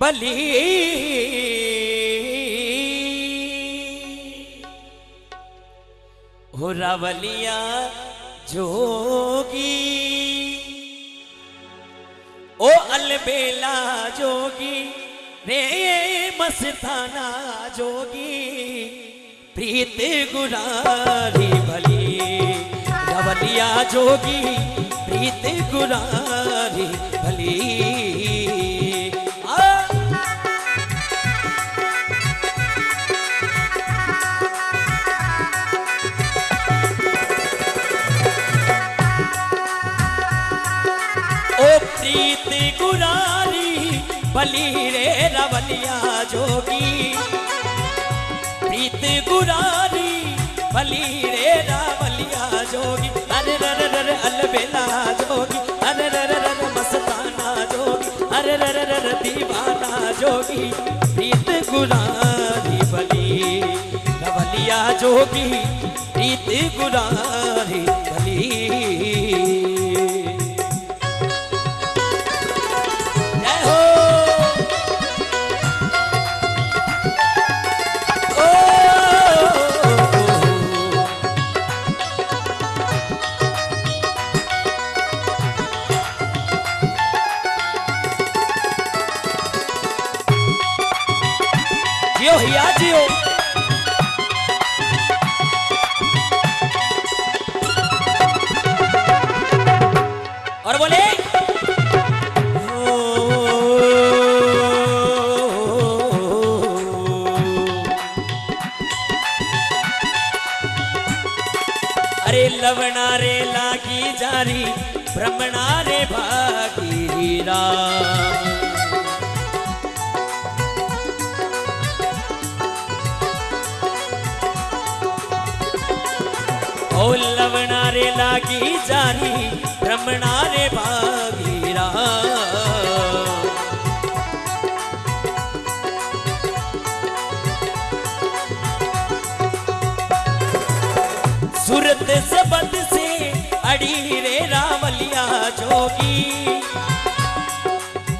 बली। हो रावलिया जोगी। ओ अलबेला जोगी, रे मस्ताना जोगी। प्रीत गुरारी भली। रवलिया जोगी, प्रीत गुरारी भली। बली रे रवलिया जोगी। प्रीत गुरारी, बली रे रावलिया जोगी। अरे रर रर अलबेला जोगी। अरे रर रर मस्ताना जोगी। अरे रर रर दीवाना जोगी। प्रीत गुरारी, बली रवलिया जोगी। प्रीत गुरारी, बली और बोले, अरे लवणा रे लागी जारी भ्रमणा रे भागी राम। ओ लवणा रे लागी जारी रे भागी राम सूरत सबद से अड़ी रे रावलिया जोगी।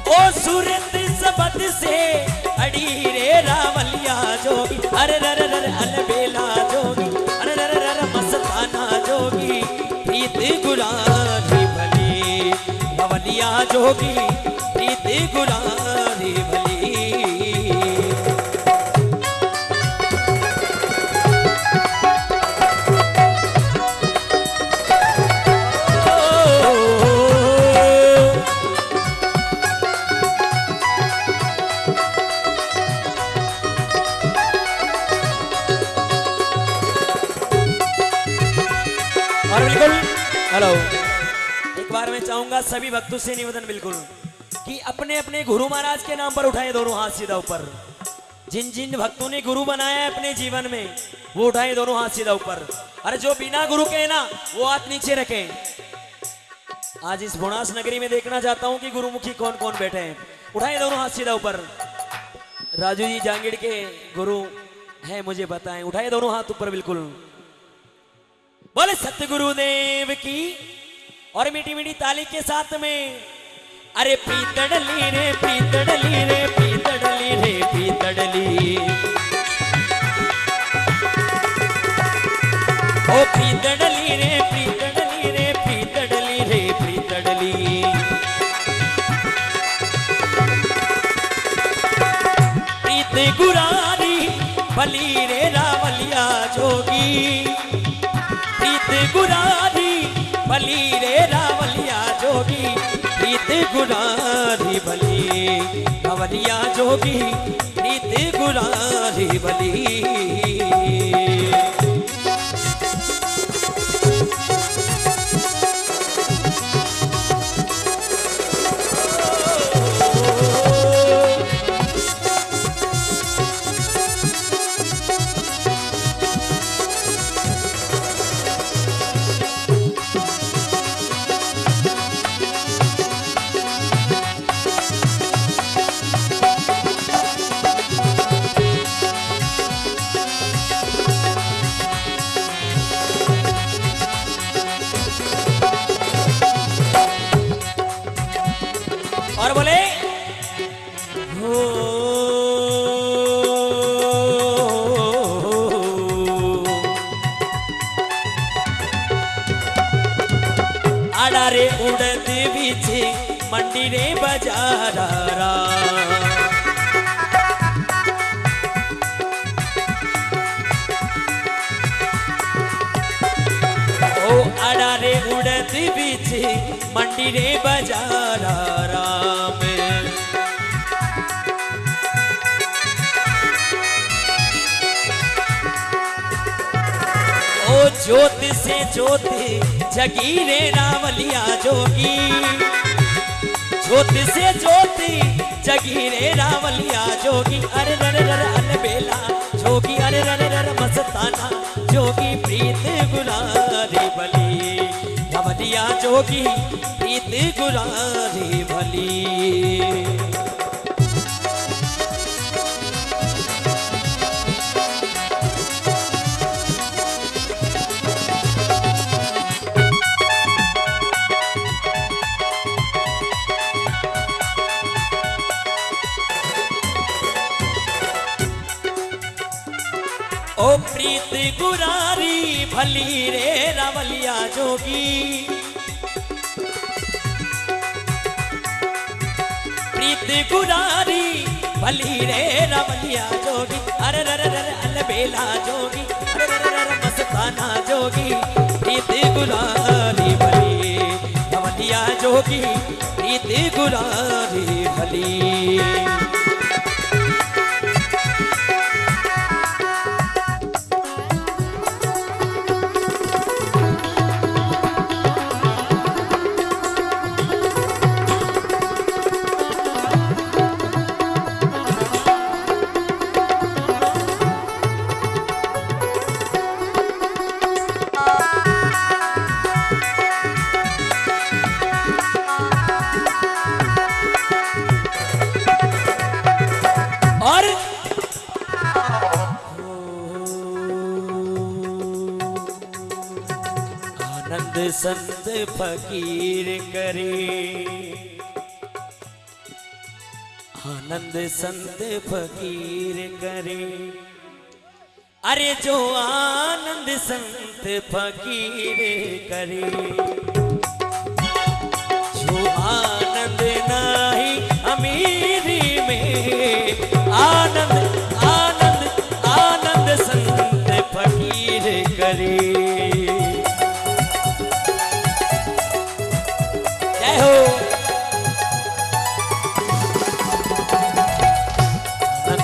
ओ सूरत सबद से अड़ी रे रावलिया जोगी। अरे रर रावलिया प्रीति प्रीत बार मैं चाहूँगा, सभी भक्तों से निवेदन बिल्कुल। कि अपने अपने गुरु महाराज के नाम पर उठाए दोनों हाथ सीधा ऊपर। जिन जिन भक्तों ने गुरु बनाया अपने जीवन में, वो उठाए दोनों हाथ सीधा ऊपर। अरे जो बिना गुरु के ना, वो हाथ नीचे रखें। आज इस बुणास नगरी में देखना चाहता हूँ कि गुरुमुखी कौन कौन बैठे हैं। उठाए दोनों हाथ सीधा ऊपर। राजू जी जांगिड़ के गुरु है, मुझे बताएँ। उठाए दोनों हाथ ऊपर बिल्कुल। बोले, सतगुरुदेव की और मीठी मीठी ताली के साथ में। अरे पीतड़ली रे पीतड़ली रे पीतड़ली रे पीतड़ली ओ पीतड़ली रे पीतड़ली रे पीतड़ली रे पीतड़ली प्रीत गुरारी बली रे रावलिया जोगी। प्रीत गुरारी बली गुरारी बली रावलिया जोगी प्रीत गुरारी बली रे उड़द बीचे मंडी रे बाजारा ओ आड़ा रे उड़द बीचे मंडी रे बाजारा राम ओ ज्योत से ज्योति जगी रे रावलिया जोगी। ज्योत से ज्योति जगी रे रावलिया जोगी। अरे रर रर अन बेला, जोगी। अरे रर रर मस्ताना, जोगी। प्रीत गुलारी भली। रावलिया जोगी, प्रीत गुलारी भली। ओ प्रीत गुरारी, भली रे रावलिया जोगी। प्रीत गुरारी, भली रे रावलिया जोगी। अरे, रे रे रे अलबेला जोगी। अरे, रे रे रे, मस्ताना जोगी। प्रीत गुरारी, भली, रावलिया जोगी। प्रीत गुरारी, भली। संत फकीर करे। आनंद संत फकीर करे। अरे जो आनंद संत फकीर करे। जो आनंद नाही अमीरी में, आनंद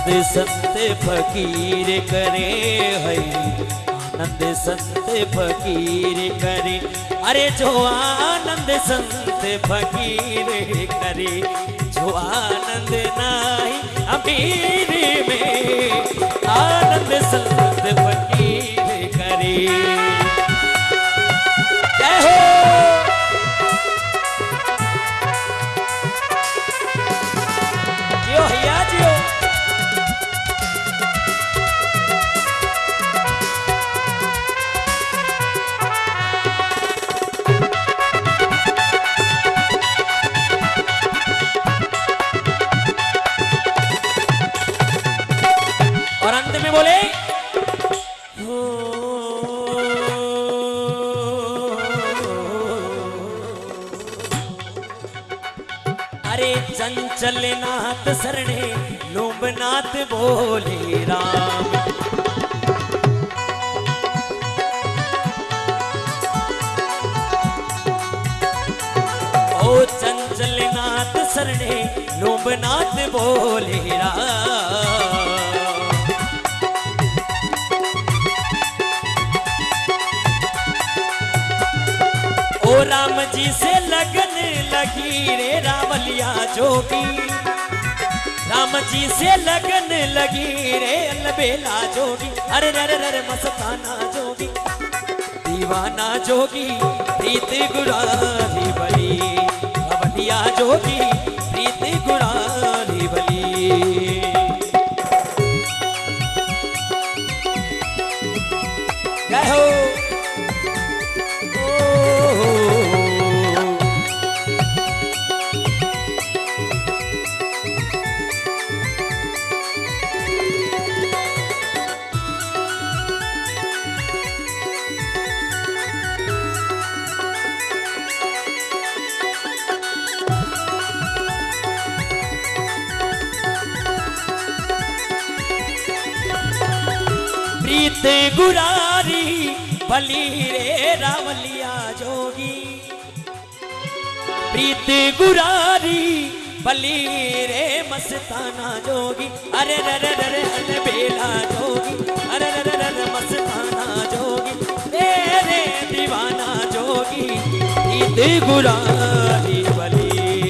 आनंद संत फकीर करे है। आनंद संत फकीर करे। अरे जो आनंद संत फकीर करे, जो आनंद नाही अमीर में, आनंद संत फकीर करे। चंचल नाथ सरणे लोभनाथ बोले राम। ओ चंचल नाथ सरणे लोभनाथ बोले राम। ओ राम जी से लगी रे रावलिया जोगी। राम जी से लगन लगी रे अलबेला जोगी। अरे रे रे रे मस्ताना जोगी। दीवाना जोगी, प्रीत गुरारी बली रावलिया जोगी प्रीत गुरारी बली रे रावलिया जोगी। प्रीत गुरारी बली रे मस्ताना जोगी। अरे रे रे रे रे बेला जोगी। अरे रे रे रे मस्ताना जोगी। रे रे दीवाना जोगी। प्रीत गुरारी बली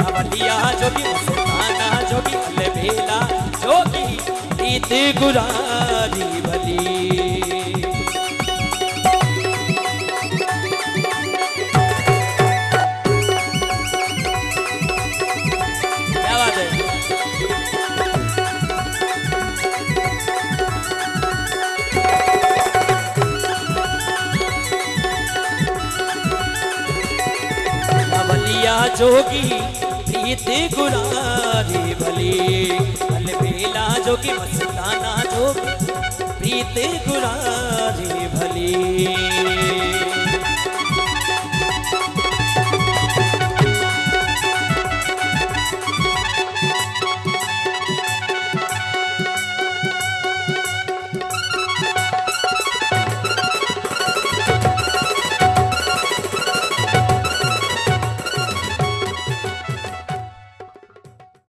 रावलिया जोगी, मस्ताना जोगी। अरे बेला जोगी। प्रीत गुरारी। जोगी प्रीत गुरारी भली। अलबेला जोगी मस्ताना जोगी प्रीत गुरारी भली।